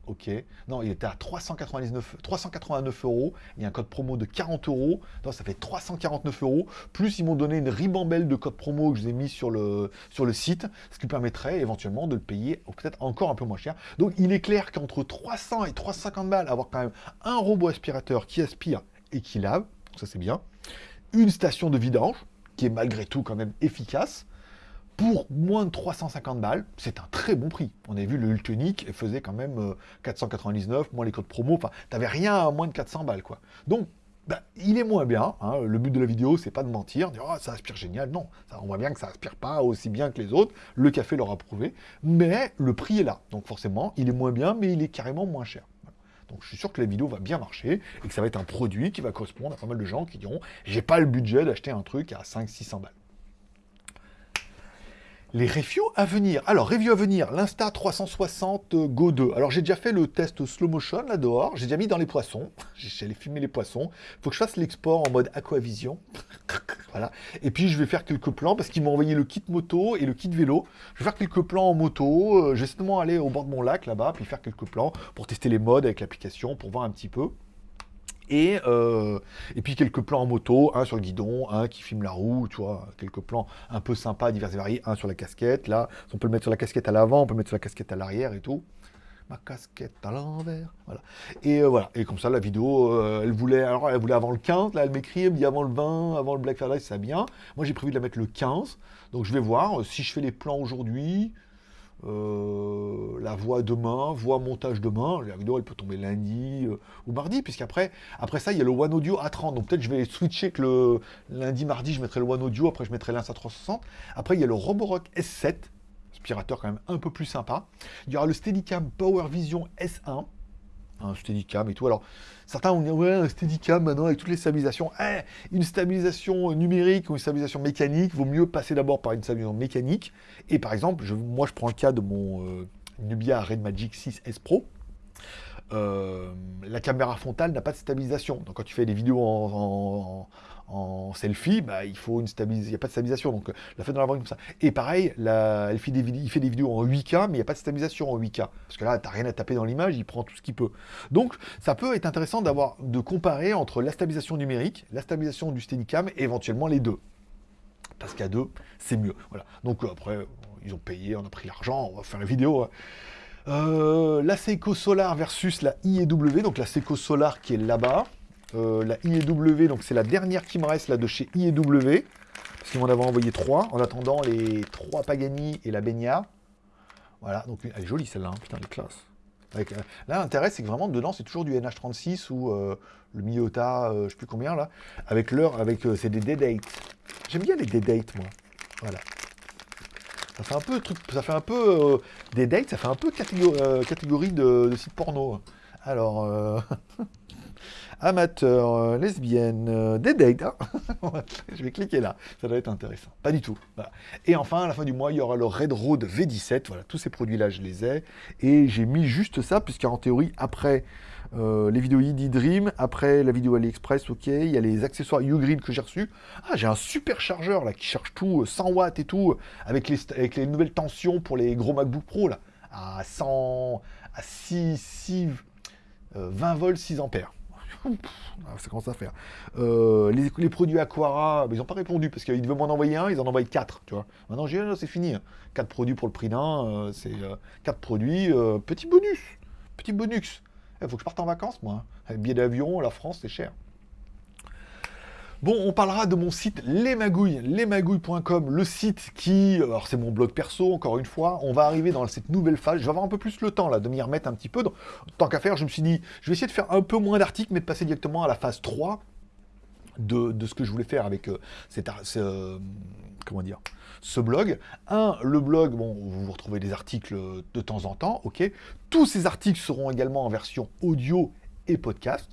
[SPEAKER 1] Ok. Non, il était à 399, 389 euros. Il y a un code promo de 40 euros. Donc ça fait 349 euros. Plus ils m'ont donné une ribambelle de code promo que je vous ai mis sur le, sur le site, ce qui permettrait éventuellement de le payer peut-être encore un peu moins cher. Donc il est clair qu'entre 300 et 350 balles, avoir quand même un robot aspirateur qui aspire et qui lave, ça c'est bien. Une station de vidange, qui est malgré tout quand même efficace pour moins de 350 balles, c'est un très bon prix. On a vu le Ultonic faisait quand même 499, euh, moins les codes promo, enfin, t'avais rien à moins de 400 balles, quoi. Donc, bah, il est moins bien. Hein. Le but de la vidéo, c'est pas de mentir, dire oh, ça aspire génial. Non, ça, on voit bien que ça aspire pas aussi bien que les autres. Le café l'aura prouvé. Mais le prix est là. Donc forcément, il est moins bien, mais il est carrément moins cher. Donc je suis sûr que la vidéo va bien marcher et que ça va être un produit qui va correspondre à pas mal de gens qui diront j'ai pas le budget d'acheter un truc à 500-600 balles. Les reviews à venir. Alors, review à venir, l'Insta 360 Go 2. Alors, j'ai déjà fait le test slow motion là dehors. J'ai déjà mis dans les poissons. J'allais filmer les poissons. Il faut que je fasse l'export en mode aquavision. voilà. Et puis, je vais faire quelques plans parce qu'ils m'ont envoyé le kit moto et le kit vélo. Je vais faire quelques plans en moto. Euh, je vais simplement aller au bord de mon lac là-bas, puis faire quelques plans pour tester les modes avec l'application, pour voir un petit peu. Euh, et, puis quelques plans en moto, un sur le guidon, un qui filme la roue, tu vois, quelques plans un peu sympas, divers et variés, un sur la casquette, là, on peut le mettre sur la casquette à l'avant, on peut le mettre sur la casquette à l'arrière et tout. Ma casquette à l'envers, voilà. Et euh, voilà, et comme ça, la vidéo, euh, elle voulait, alors elle voulait avant le 15, là, elle m'écrit, elle me dit avant le 20, avant le Black Friday, ça bien. Moi, j'ai prévu de la mettre le 15, donc je vais voir si je fais les plans aujourd'hui, euh, la voix demain, voix montage demain. Vidéo, elle peut tomber lundi euh, ou mardi, puisqu'après après ça, il y a le One Audio A30. Donc peut-être je vais switcher que le lundi, mardi, je mettrai le One Audio, après je mettrai l'Insta 360. Après, il y a le Roborock S7, aspirateur quand même un peu plus sympa. Il y aura le Steadicam Power Vision S1 un Steadicam et tout. Alors, certains vont dire, ouais, un Steadicam maintenant avec toutes les stabilisations. Eh, une stabilisation numérique ou une stabilisation mécanique, vaut mieux passer d'abord par une stabilisation mécanique. Et par exemple, je, moi je prends le cas de mon euh, Nubia Red Magic 6 S Pro. Euh, la caméra frontale n'a pas de stabilisation. Donc quand tu fais des vidéos en selfie, bah, il faut une stabilisation, il n'y a pas de stabilisation, donc la fait dans la comme ça. Et pareil, la, il fait des vidéos en 8K, mais il n'y a pas de stabilisation en 8K, parce que là, tu n'as rien à taper dans l'image, il prend tout ce qu'il peut. Donc, ça peut être intéressant d'avoir, de comparer entre la stabilisation numérique, la stabilisation du Steadicam, et éventuellement les deux. Parce qu'à deux, c'est mieux. Voilà. Donc après, ils ont payé, on a pris l'argent, on va faire une vidéo. Hein. Euh, la Seiko Solar versus la IEW, donc la Seiko Solar qui est là-bas. Euh, la IEW, donc c'est la dernière qui me reste là de chez IEW. Parce qu'ils m'en avaient envoyé trois, en attendant les trois Pagani et la Benia. Voilà, donc elle est jolie celle-là, hein. putain, elle est classe. Euh, là, l'intérêt, c'est que vraiment, dedans, c'est toujours du NH36 ou euh, le Miyota, je sais plus combien, là. Avec l'heure, avec, c'est des day dates. J'aime bien les day dates, moi. Voilà. Ça fait un peu, truc, ça fait un peu des dates, ça fait un peu catégorie, catégorie de, de site porno. Alors, amateur, euh, lesbienne, euh, des dates. Hein. je vais cliquer là, ça doit être intéressant. Pas du tout. Et enfin, à la fin du mois, il y aura le Red Road V17. Voilà, tous ces produits-là, je les ai. Et j'ai mis juste ça, puisqu'en théorie, après euh, les vidéos ID Dream, après la vidéo AliExpress, ok, il y a les accessoires Ugreen que j'ai reçus. Ah, j'ai un super chargeur là qui charge tout, 100 watts et tout, avec les, les nouvelles tensions pour les gros MacBook Pro là à 100, à 6, 6 20 volts, 6 ampères. Ça commence à faire. Euh, les, produits Aquara, ils n'ont pas répondu parce qu'ils devaient m'en envoyer un, ils en envoient 4, tu vois. Maintenant, j'ai c'est fini. 4 produits pour le prix d'un, euh, c'est 4 euh, produits, petit bonus. Petit bonus. Il faut que je parte en vacances, moi. Hein. Billet d'avion, la France, c'est cher. Bon, on parlera de mon site Les Magouilles, lesmagouilles.com, le site qui, alors c'est mon blog perso, encore une fois, on va arriver dans cette nouvelle phase, je vais avoir un peu plus le temps là, de m'y remettre un petit peu, tant qu'à faire, je me suis dit, je vais essayer de faire un peu moins d'articles, mais de passer directement à la phase 3 de, ce que je voulais faire avec euh, cette, euh, comment dire, ce blog. Un, le blog, bon, vous retrouvez des articles de temps en temps, ok. Tous ces articles seront également en version audio et podcast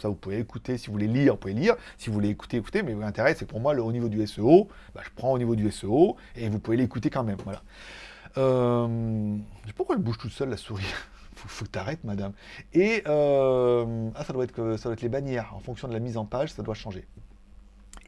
[SPEAKER 1] ça, vous pouvez écouter. Si vous voulez lire, vous pouvez lire. Si vous voulez écouter, écoutez. Mais l'intérêt, c'est pour moi, le, au niveau du SEO, bah, je prends au niveau du SEO et vous pouvez l'écouter quand même. Voilà. Euh, pourquoi elle bouge toute seule, la souris faut, faut que tu arrêtes, madame. Et euh, ah, ça, doit être, ça doit être les bannières. En fonction de la mise en page, ça doit changer.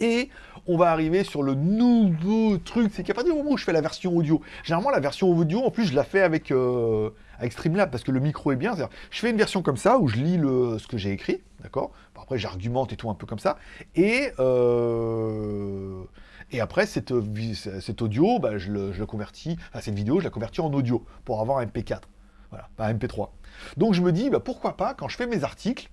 [SPEAKER 1] Et on va arriver sur le nouveau truc, c'est qu'à partir du moment où je fais la version audio, généralement la version audio, en plus je la fais avec, euh, avec Streamlab parce que le micro est bien. Je fais une version comme ça où je lis le, ce que j'ai écrit, d'accord? Après j'argumente et tout un peu comme ça. Et, euh, et après cet audio, bah, je, le, convertis, cette vidéo, je la convertis en audio pour avoir un MP4, voilà, pas un MP3. Donc je me dis, bah, pourquoi pas, quand je fais mes articles,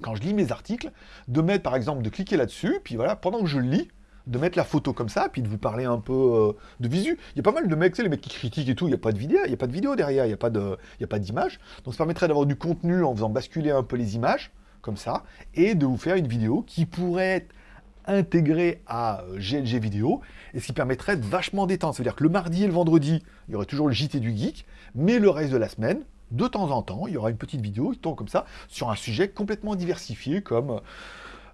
[SPEAKER 1] quand je lis mes articles, de mettre par exemple, de cliquer là-dessus, puis voilà, pendant que je lis, de mettre la photo comme ça, puis de vous parler un peu euh, de visu. Il y a pas mal de mecs, tu sais, les mecs qui critiquent et tout, il n'y a pas de vidéo, il n'y a pas de vidéo derrière, il n'y a pas d'image. Donc ça permettrait d'avoir du contenu en faisant basculer un peu les images, comme ça, et de vous faire une vidéo qui pourrait être intégrée à GLG euh, vidéo, et ce qui permettrait de vachement détendre. C'est-à-dire que le mardi et le vendredi, il y aurait toujours le JT du geek, mais le reste de la semaine, de temps en temps, il y aura une petite vidéo qui tombe comme ça, sur un sujet complètement diversifié, comme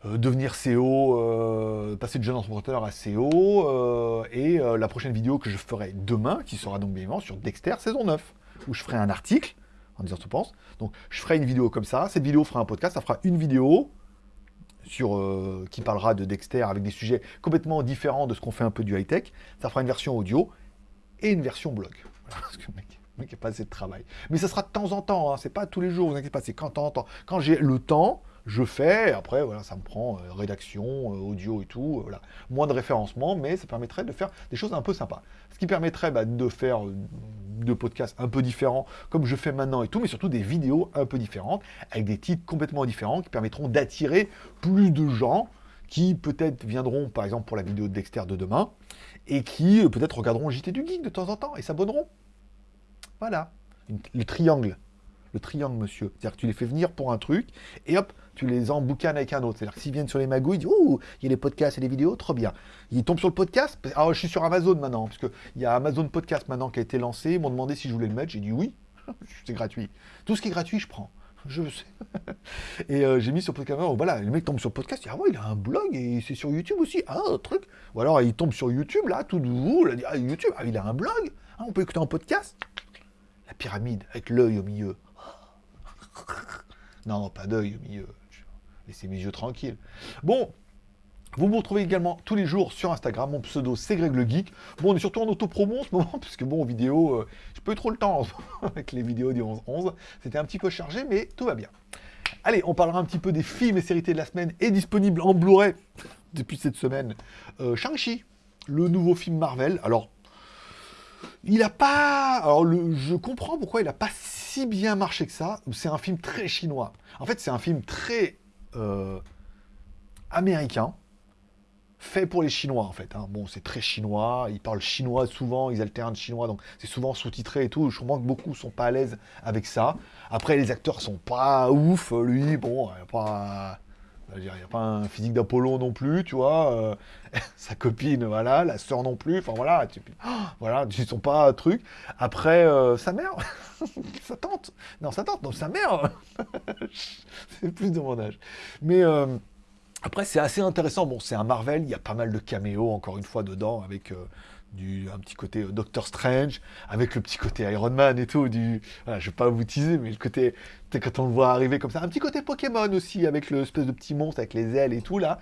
[SPEAKER 1] euh, devenir CEO, euh, passer de jeune entrepreneur à CEO, euh, et la prochaine vidéo que je ferai demain, qui sera donc bien évidemment sur Dexter saison 9, où je ferai un article, en disant ce que tu penses. Donc je ferai une vidéo comme ça, cette vidéo fera un podcast, ça fera une vidéo sur, qui parlera de Dexter avec des sujets complètement différents de ce qu'on fait un peu du high-tech. Ça fera une version audio et une version blog. Parce que, mec, qui a pas assez de travail. Mais ça sera de temps en temps, hein. c'est pas tous les jours, vous inquiétez pas, c'est quand. Quand j'ai le temps, je fais, après, voilà, ça me prend euh, rédaction, euh, audio et tout, euh, voilà. Moins de référencement, mais ça permettrait de faire des choses un peu sympas. Ce qui permettrait bah, de faire de podcasts un peu différents, comme je fais maintenant et tout, mais surtout des vidéos un peu différentes, avec des titres complètement différents, qui permettront d'attirer plus de gens, qui peut-être viendront, par exemple, pour la vidéo de Dexter de demain, et qui peut-être regarderont JT du Geek de temps en temps, et s'abonneront. Voilà. le triangle. Le triangle, monsieur. C'est-à-dire que tu les fais venir pour un truc, et hop, tu les emboucanes avec un autre. C'est-à-dire que s'ils viennent sur les magouilles, ils disent Ouh, il y a les podcasts et les vidéos, trop bien. Ils tombent sur le podcast. Alors, je suis sur Amazon maintenant, parce qu'il y a Amazon Podcast maintenant qui a été lancé. Ils m'ont demandé si je voulais le mettre. J'ai dit oui, c'est gratuit. Tout ce qui est gratuit, je prends. Je sais. et euh, j'ai mis sur podcast. Voilà, le mec tombe sur podcast, il dit Ah ouais, il a un blog et c'est sur YouTube aussi. Ah, truc. Ou alors il tombe sur YouTube, là, tout nouveau. Dit Ah, YouTube, ah, il a un blog. Ah, on peut écouter un podcast la pyramide, avec l'œil au milieu. non, pas d'œil au milieu. Laissez mes yeux tranquilles. Bon, vous me retrouvez également tous les jours sur Instagram. Mon pseudo, c'est Greg le Geek. Bon, on est surtout en auto-promo en ce moment, puisque bon, en vidéo, euh, pas eu trop le temps avec les vidéos du 11-11. C'était un petit peu chargé, mais tout va bien. Allez, on parlera un petit peu des films et séries de la semaine, et disponible en Blu-ray depuis cette semaine. Euh, Shang-Chi, le nouveau film Marvel. Alors, il a pas... Alors, je comprends pourquoi il a pas si bien marché que ça. C'est un film très chinois. En fait, c'est un film très euh, américain, fait pour les Chinois, en fait. Hein. Bon, c'est très chinois, ils parlent chinois souvent, ils alternent chinois, donc c'est souvent sous-titré et tout. Je comprends que beaucoup sont pas à l'aise avec ça. Après, les acteurs sont pas ouf. Lui, bon, a pas il n'y a pas un physique d'Apollon non plus, tu vois. Euh, sa copine, voilà, la sœur non plus. Enfin voilà, tu, voilà, ils sont pas truc. Après, euh, sa mère, sa tante. Non, sa tante, non, sa mère. c'est plus de mon âge. Mais euh, après, c'est assez intéressant. Bon, c'est un Marvel, il y a pas mal de caméos, encore une fois, dedans, avec du, un petit côté euh, Doctor Strange, avec le petit côté Iron Man et tout, du, voilà, je vais pas vous teaser, mais le côté, quand on le voit arriver comme ça, un petit côté Pokémon aussi, avec l'espèce de petit monstre, avec les ailes et tout, là.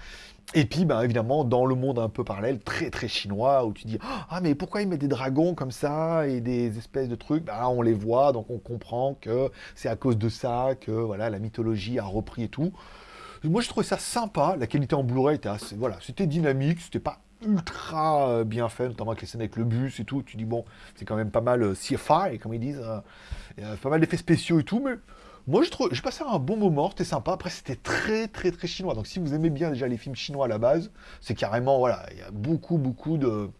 [SPEAKER 1] Et puis, ben, évidemment, dans le monde un peu parallèle, très très chinois, où tu dis, ah, mais pourquoi il met des dragons comme ça, et des espèces de trucs, ben, on les voit, donc on comprend que c'est à cause de ça, que, voilà, la mythologie a repris et tout. Moi, je trouvais ça sympa. La qualité en Blu-ray était assez, voilà, c'était dynamique, c'était pas ultra euh, bien fait, notamment avec les scènes avec le bus et tout. Tu dis, bon, c'est quand même pas mal euh, CFI, comme ils disent. Euh, pas mal d'effets spéciaux et tout, mais moi, j'ai passé un bon moment, c'était sympa. Après, c'était très, très, très chinois. Donc, si vous aimez bien déjà les films chinois à la base, c'est carrément, voilà, il y a beaucoup, beaucoup de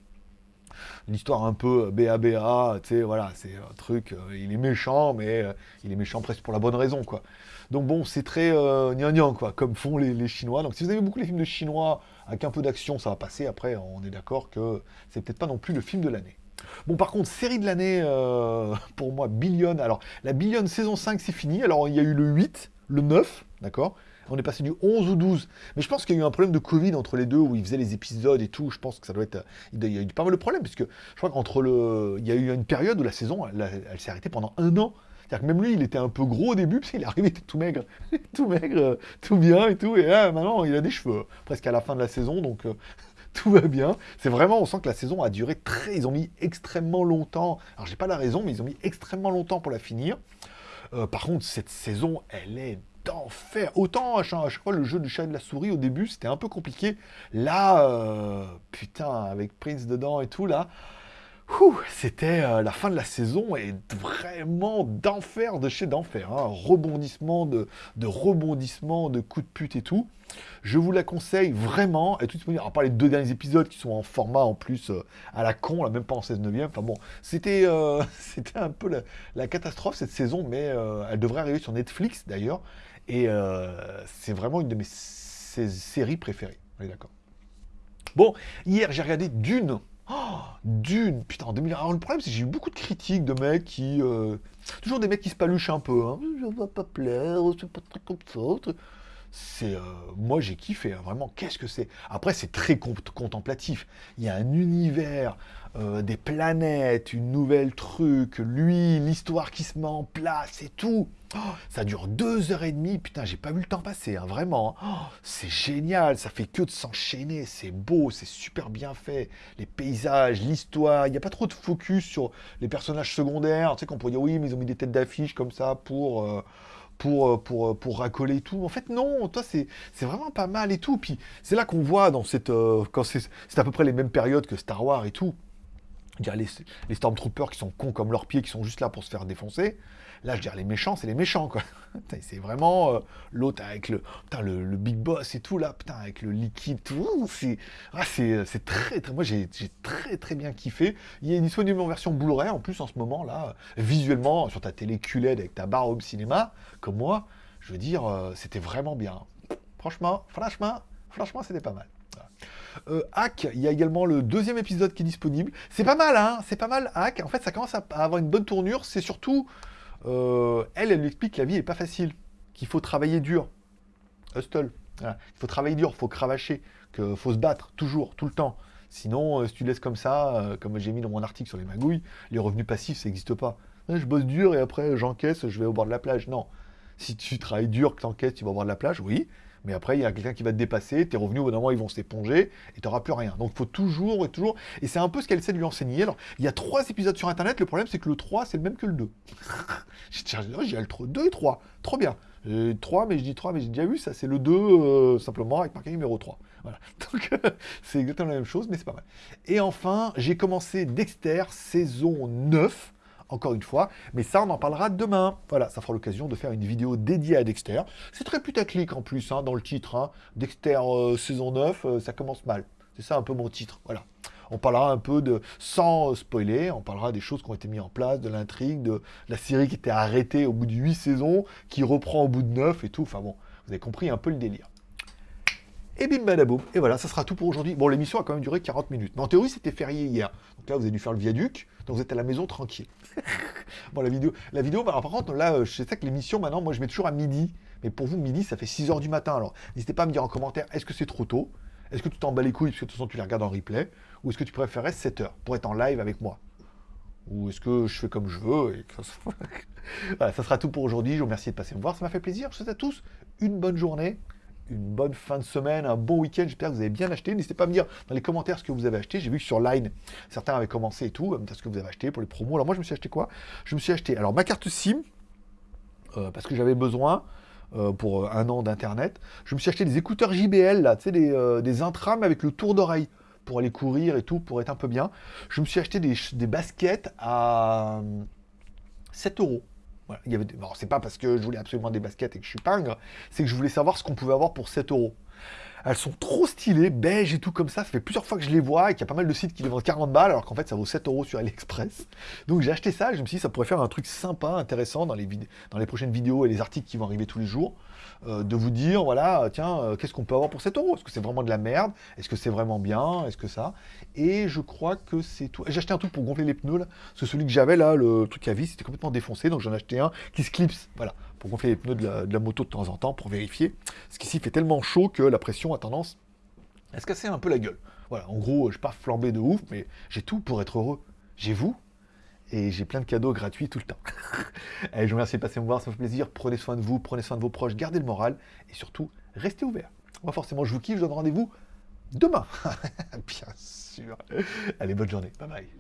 [SPEAKER 1] l'histoire un peu BABA, tu sais, voilà, c'est un truc, il est méchant, mais il est méchant presque pour la bonne raison, quoi. Donc bon, c'est très euh, quoi, comme font les, les, Chinois. Donc si vous avez beaucoup les films de Chinois avec un peu d'action, ça va passer. Après, on est d'accord que c'est peut-être pas non plus le film de l'année. Bon, par contre, série de l'année, euh, pour moi, Billion. Alors, la Billion saison 5, c'est fini. Alors, il y a eu le 8, le 9, d'accord? On est passé du 11 ou 12. Mais je pense qu'il y a eu un problème de Covid entre les deux, où ils faisaient les épisodes et tout. Je pense que ça doit être... Il y a eu pas mal de problèmes, puisque je crois qu'entre le... Il y a eu une période où la saison, elle s'est arrêtée pendant un an. C'est-à-dire que même lui, il était un peu gros au début, parce qu'il est arrivé tout maigre, tout maigre, euh, tout bien et tout, et maintenant, il a des cheveux, presque à la fin de la saison, donc euh, tout va bien. C'est vraiment, on sent que la saison a duré très, ils ont mis extrêmement longtemps, alors j'ai pas la raison, mais ils ont mis extrêmement longtemps pour la finir. Euh, par contre, cette saison, elle est d'enfer. Autant à chaque, fois le jeu du chat et de la souris au début c'était un peu compliqué. Là, putain, avec Prince dedans et tout là, c'était euh, la fin de la saison et vraiment d'enfer de chez d'enfer. Hein. Rebondissement de, de rebondissement, de coups de pute et tout. Je vous la conseille vraiment. Et tout disponible, à part les deux derniers épisodes qui sont en format en plus euh, à la con, là, même pas en 16 neuvième. Enfin bon, c'était euh, un peu la, catastrophe cette saison, mais elle devrait arriver sur Netflix d'ailleurs. Et c'est vraiment une de mes séries préférées. On est d'accord. Bon, hier j'ai regardé Dune. Oh, Dune, putain, en 2000. Alors le problème, c'est que j'ai eu beaucoup de critiques de mecs qui. Euh, toujours des mecs qui se paluchent un peu. Hein. Je vais pas plaire, c'est pas très comme ça. C'est. Euh, moi, j'ai kiffé, hein, vraiment. Qu'est-ce que c'est? Après, c'est très contemplatif. Il y a un univers, euh, des planètes, une nouvelle truc, lui, l'histoire qui se met en place et tout. Oh, ça dure deux heures et demie, putain, j'ai pas vu le temps passer, hein, vraiment. Hein. Oh, c'est génial, ça fait que de s'enchaîner, c'est beau, c'est super bien fait. Les paysages, l'histoire, il n'y a pas trop de focus sur les personnages secondaires. Tu sais qu'on pourrait dire oui, mais ils ont mis des têtes d'affiche comme ça pour, euh, pour, euh, pour, euh, pour racoler tout. En fait, non, toi, c'est vraiment pas mal et tout. Puis c'est là qu'on voit dans cette. c'est à peu près les mêmes périodes que Star Wars et tout. A les, Stormtroopers qui sont cons comme leurs pieds, qui sont juste là pour se faire défoncer. Là, je dirais, les méchants, c'est les méchants, quoi. c'est vraiment euh, l'autre avec le, le, big boss et tout, là, putain, avec le liquide, tout. Ah, c'est très, très. Moi, j'ai très, très bien kiffé. Il est disponible en version Blu-ray, en plus, en ce moment, là, visuellement, sur ta télé QLED avec ta barre home cinéma, comme moi, je veux dire, euh, c'était vraiment bien. Franchement, franchement, franchement, c'était pas mal. Euh, Hack, il y a également le deuxième épisode qui est disponible. C'est pas mal, hein C'est pas mal, Hack. En fait, ça commence à avoir une bonne tournure. C'est surtout euh, elle, elle lui explique que la vie n'est pas facile, qu'il faut travailler dur. Hustle. Il faut travailler dur, il faut cravacher, qu'il faut se battre, toujours, tout le temps. Sinon, euh, si tu laisses comme ça, comme j'ai mis dans mon article sur les magouilles, les revenus passifs, ça n'existe pas. Je bosse dur et après j'encaisse, je vais au bord de la plage. Non. Si tu travailles dur, que tu encaisses, tu vas au bord de la plage, oui. Mais après, il y a quelqu'un qui va te dépasser, tes revenus, au bout d'un moment, ils vont s'éponger et tu n'auras plus rien. Donc, il faut toujours et toujours. Et c'est un peu ce qu'elle essaie de lui enseigner. Alors, il y a trois épisodes sur Internet. Le problème, c'est que le 3, c'est le même que le 2. j'ai le 2 et 3. Trop bien. 3, mais je dis 3, mais j'ai déjà vu ça. C'est le 2, euh, simplement, avec marqué numéro 3. Voilà. Donc, c'est exactement la même chose, mais c'est pas mal. Et enfin, j'ai commencé Dexter, saison 9 encore une fois. Mais ça, on en parlera demain. Voilà, ça fera l'occasion de faire une vidéo dédiée à Dexter. C'est très putaclic en plus, hein, dans le titre. Hein. Dexter euh, saison 9, euh, ça commence mal. C'est ça un peu mon titre. Voilà. On parlera un peu de, sans spoiler, on parlera des choses qui ont été mises en place, de l'intrigue, de la série qui était arrêtée au bout de 8 saisons, qui reprend au bout de 9 et tout. Enfin bon, vous avez compris un peu le délire. Et bim badaboum. Et voilà, ça sera tout pour aujourd'hui. Bon, l'émission a quand même duré 40 minutes. Mais en théorie, c'était férié hier. Donc là, vous avez dû faire le viaduc. Donc vous êtes à la maison tranquille. bon, la vidéo, la vidéo bah, par contre, là, je sais que l'émission, maintenant, moi, je mets toujours à midi. Mais pour vous, midi, ça fait 6 heures du matin. Alors, n'hésitez pas à me dire en commentaire, est-ce que c'est trop tôt? Est-ce que tu t'en bats les couilles, parce que de toute façon, tu les regardes en replay Ou est-ce que tu préférais 7 heures pour être en live avec moi? Ou est-ce que je fais comme je veux ça... voilà, ça sera tout pour aujourd'hui. Je vous remercie de passer me voir. Ça m'a fait plaisir. Je vous souhaite à tous une bonne journée une bonne fin de semaine, un bon week-end. J'espère que vous avez bien acheté. N'hésitez pas à me dire dans les commentaires ce que vous avez acheté. J'ai vu que sur Line, certains avaient commencé et tout. Ce que vous avez acheté pour les promos. Alors moi, je me suis acheté quoi? Je me suis acheté alors ma carte SIM euh, parce que j'avais besoin. Euh, pour euh, un an d'internet. Je me suis acheté des écouteurs JBL, là, tu sais, des, intram avec le tour d'oreille pour aller courir et tout, pour être un peu bien. Je me suis acheté des, des baskets à 7 euros. C'est pas parce que je voulais absolument des baskets et que je suis pingre, c'est que je voulais savoir ce qu'on pouvait avoir pour 7 euros. Elles sont trop stylées, beige et tout comme ça. Ça fait plusieurs fois que je les vois et qu'il y a pas mal de sites qui les vendent 40 balles alors qu'en fait ça vaut 7 euros sur AliExpress. Donc j'ai acheté ça je me suis dit ça pourrait faire un truc sympa, intéressant dans les, dans les prochaines vidéos et les articles qui vont arriver tous les jours. Euh, de vous dire, voilà, tiens, euh, qu'est-ce qu'on peut avoir pour 7 euros Est-ce que c'est vraiment de la merde? Est-ce que c'est vraiment bien? Est-ce que ça? Et je crois que c'est tout. J'ai acheté un truc pour gonfler les pneus, là. Parce que celui que j'avais, là, le truc à vis, c'était complètement défoncé. Donc j'en ai acheté un qui se clipse, voilà, pour gonfler les pneus de la, moto de temps en temps, pour vérifier. Ce qu'ici fait tellement chaud que la pression a tendance à se casser un peu la gueule. Voilà, en gros, je suis pas flambé de ouf, mais j'ai tout pour être heureux. J'ai vous, et j'ai plein de cadeaux gratuits tout le temps. Allez, je vous remercie de passer me voir, ça me fait plaisir. Prenez soin de vous, prenez soin de vos proches, gardez le moral et surtout, restez ouverts. Moi, forcément, je vous kiffe, je donne rendez-vous demain. Bien sûr. Allez, bonne journée. Bye bye.